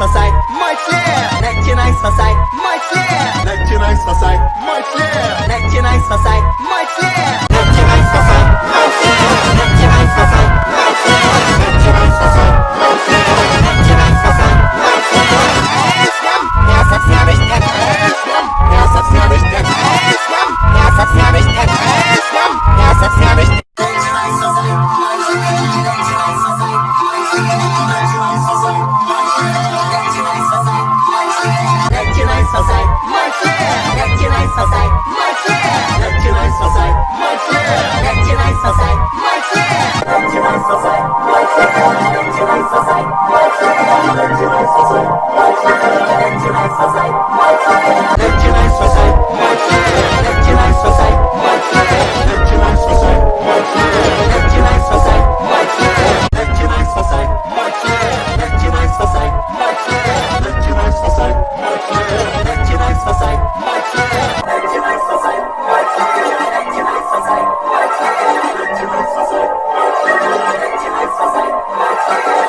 My society, my friend.